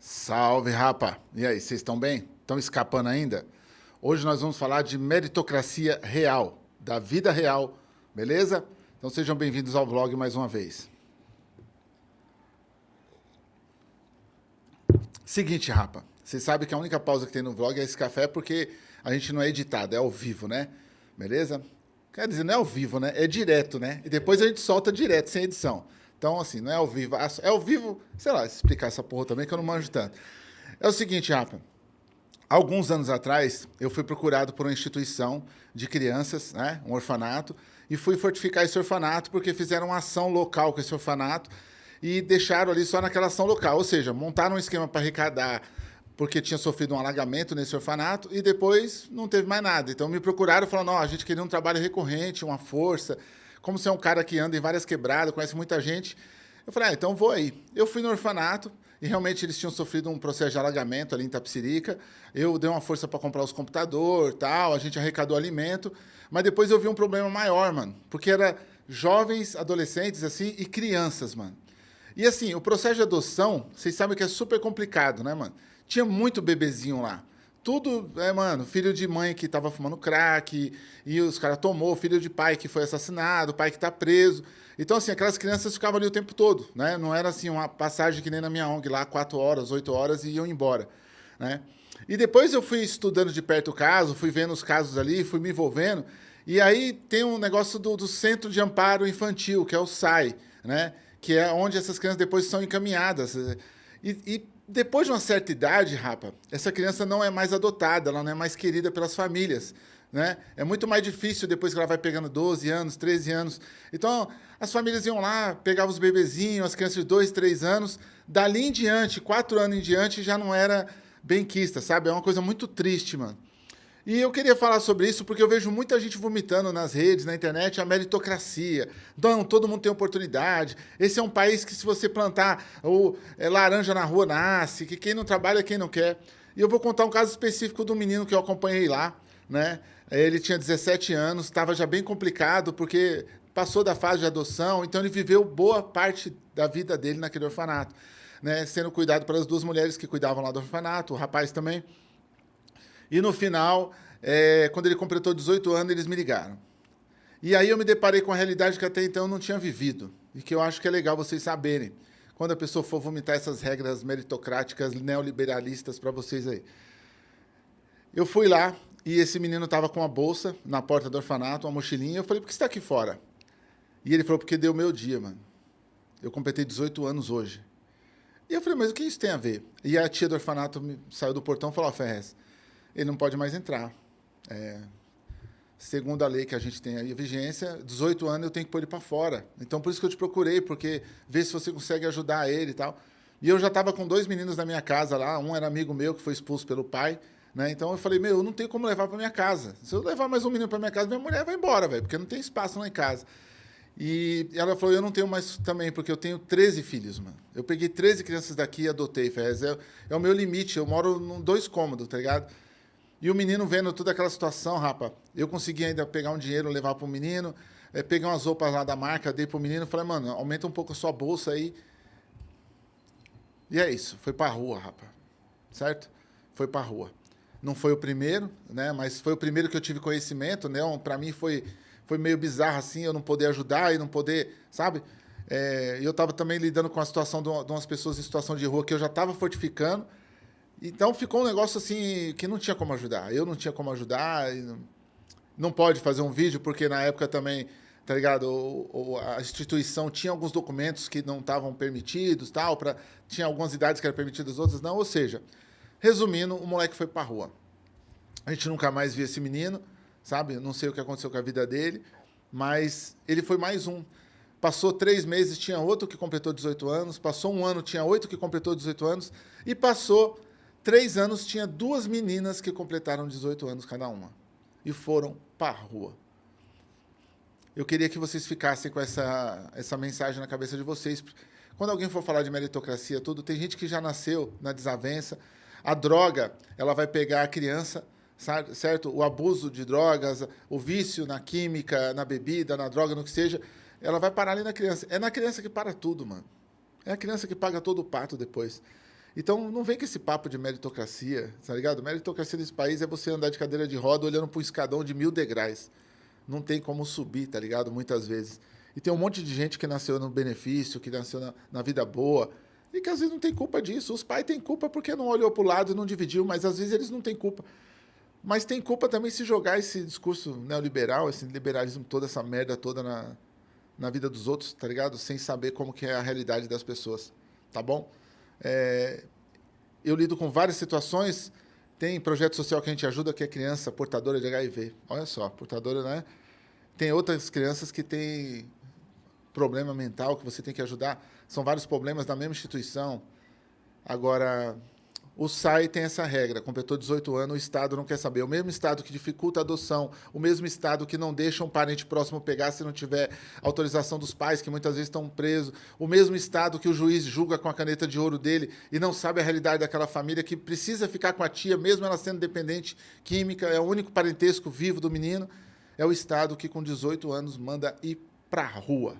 Salve, rapa! E aí, vocês estão bem? Estão escapando ainda? Hoje nós vamos falar de meritocracia real, da vida real, beleza? Então sejam bem-vindos ao vlog mais uma vez. Seguinte, rapa, vocês sabem que a única pausa que tem no vlog é esse café porque a gente não é editado, é ao vivo, né? Beleza? Quer dizer, não é ao vivo, né? É direto, né? E depois a gente solta direto, sem edição. Então, assim, não é ao vivo. É ao vivo, sei lá, explicar essa porra também, que eu não manjo tanto. É o seguinte, Rafa. Alguns anos atrás, eu fui procurado por uma instituição de crianças, né, um orfanato, e fui fortificar esse orfanato porque fizeram uma ação local com esse orfanato e deixaram ali só naquela ação local. Ou seja, montaram um esquema para arrecadar porque tinha sofrido um alagamento nesse orfanato e depois não teve mais nada. Então me procuraram falando, oh, a gente queria um trabalho recorrente, uma força, como você é um cara que anda em várias quebradas, conhece muita gente, eu falei, ah, então vou aí. Eu fui no orfanato, e realmente eles tinham sofrido um processo de alagamento ali em Tapsirica. Eu dei uma força para comprar os computadores, tal, a gente arrecadou alimento, mas depois eu vi um problema maior, mano, porque era jovens, adolescentes assim e crianças, mano. E assim, o processo de adoção, vocês sabem que é super complicado, né, mano? Tinha muito bebezinho lá. Tudo, é, mano, filho de mãe que tava fumando crack, e os caras tomou, filho de pai que foi assassinado, pai que tá preso. Então, assim, aquelas crianças ficavam ali o tempo todo, né? Não era assim uma passagem que nem na minha ONG lá, quatro horas, oito horas e iam embora, né? E depois eu fui estudando de perto o caso, fui vendo os casos ali, fui me envolvendo. E aí tem um negócio do, do Centro de Amparo Infantil, que é o SAI, né? Que é onde essas crianças depois são encaminhadas. E, e depois de uma certa idade, rapa, essa criança não é mais adotada, ela não é mais querida pelas famílias. Né? É muito mais difícil depois que ela vai pegando 12 anos, 13 anos. Então, as famílias iam lá, pegavam os bebezinhos, as crianças de 2, 3 anos. Dali em diante, 4 anos em diante, já não era benquista, sabe? É uma coisa muito triste, mano. E eu queria falar sobre isso porque eu vejo muita gente vomitando nas redes, na internet, a meritocracia. Não, todo mundo tem oportunidade. Esse é um país que se você plantar o é, laranja na rua, nasce, que quem não trabalha, quem não quer. E eu vou contar um caso específico do menino que eu acompanhei lá, né? Ele tinha 17 anos, estava já bem complicado, porque passou da fase de adoção, então ele viveu boa parte da vida dele naquele orfanato, né? Sendo cuidado pelas duas mulheres que cuidavam lá do orfanato, o rapaz também. E no final, é, quando ele completou 18 anos, eles me ligaram. E aí eu me deparei com a realidade que até então eu não tinha vivido. E que eu acho que é legal vocês saberem. Quando a pessoa for vomitar essas regras meritocráticas, neoliberalistas para vocês aí. Eu fui lá e esse menino estava com uma bolsa na porta do orfanato, uma mochilinha. Eu falei, por que você está aqui fora? E ele falou, porque deu meu dia, mano. Eu completei 18 anos hoje. E eu falei, mas o que isso tem a ver? E a tia do orfanato saiu do portão e falou, ó, oh, Ferrez, ele não pode mais entrar. É, segundo a lei que a gente tem aí, a vigência, 18 anos eu tenho que pôr ele para fora. Então, por isso que eu te procurei, porque ver se você consegue ajudar ele e tal. E eu já estava com dois meninos na minha casa lá, um era amigo meu que foi expulso pelo pai, né? Então eu falei, meu, eu não tenho como levar para minha casa. Se eu levar mais um menino para minha casa, minha mulher vai embora, velho, porque não tem espaço lá em casa. E ela falou, eu não tenho mais também, porque eu tenho 13 filhos, mano. Eu peguei 13 crianças daqui e adotei, Ferrez. É, é o meu limite, eu moro em dois cômodos, tá ligado? E o menino vendo toda aquela situação, rapa, eu consegui ainda pegar um dinheiro, levar para o menino, é, pegar umas roupas lá da marca, dei para o menino, falei, mano, aumenta um pouco a sua bolsa aí. E é isso, foi para a rua, rapa, certo? Foi para a rua. Não foi o primeiro, né? Mas foi o primeiro que eu tive conhecimento, né? Para mim foi foi meio bizarro assim, eu não poder ajudar e não poder, sabe? É, eu estava também lidando com a situação de, umas pessoas em situação de rua que eu já estava fortificando então ficou um negócio assim que não tinha como ajudar. Eu não tinha como ajudar. Não, pode fazer um vídeo, porque na época também, tá ligado? A instituição tinha alguns documentos que não estavam permitidos, tal, pra, tinha algumas idades que eram permitidas, outras não. Ou seja, resumindo, o moleque foi pra rua. A gente nunca mais viu esse menino, sabe? Não sei o que aconteceu com a vida dele, mas ele foi mais um. Passou três meses, tinha outro que completou 18 anos. Passou um ano, tinha oito que completou 18 anos. E passou três anos, tinha duas meninas que completaram 18 anos cada uma. E foram para rua. Eu queria que vocês ficassem com essa, essa mensagem na cabeça de vocês. Quando alguém for falar de meritocracia, tudo, tem gente que já nasceu na desavença. A droga, ela vai pegar a criança, certo? O abuso de drogas, o vício na química, na bebida, na droga, no que seja, ela vai parar ali na criança. É na criança que para tudo, mano. É a criança que paga todo o pato depois. Então, não vem com esse papo de meritocracia, tá ligado? Meritocracia nesse país é você andar de cadeira de roda olhando para um escadão de mil degraus. Não tem como subir, tá ligado? Muitas vezes. E tem um monte de gente que nasceu no benefício, que nasceu na, na vida boa, e que às vezes não tem culpa disso. Os pais têm culpa porque não olhou para o lado e não dividiu, mas às vezes eles não têm culpa. Mas tem culpa também se jogar esse discurso neoliberal, esse liberalismo, toda essa merda toda na, na vida dos outros, tá ligado? Sem saber como que é a realidade das pessoas, tá bom? É, eu lido com várias situações. Tem projeto social que a gente ajuda que é criança portadora de HIV. Olha só, portadora, né? Tem outras crianças que têm problema mental que você tem que ajudar. São vários problemas da mesma instituição. Agora, o SAI tem essa regra, completou 18 anos, o Estado não quer saber. O mesmo Estado que dificulta a adoção, o mesmo Estado que não deixa um parente próximo pegar se não tiver autorização dos pais, que muitas vezes estão presos, o mesmo Estado que o juiz julga com a caneta de ouro dele e não sabe a realidade daquela família, que precisa ficar com a tia, mesmo ela sendo dependente química, é o único parentesco vivo do menino, é o Estado que com 18 anos manda ir para a rua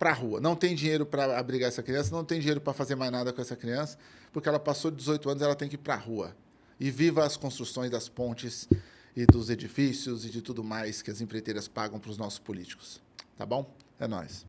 para a rua. Não tem dinheiro para abrigar essa criança, não tem dinheiro para fazer mais nada com essa criança, porque ela passou de 18 anos, ela tem que ir para a rua. E viva as construções das pontes e dos edifícios e de tudo mais que as empreiteiras pagam para os nossos políticos. Tá bom? É nóis.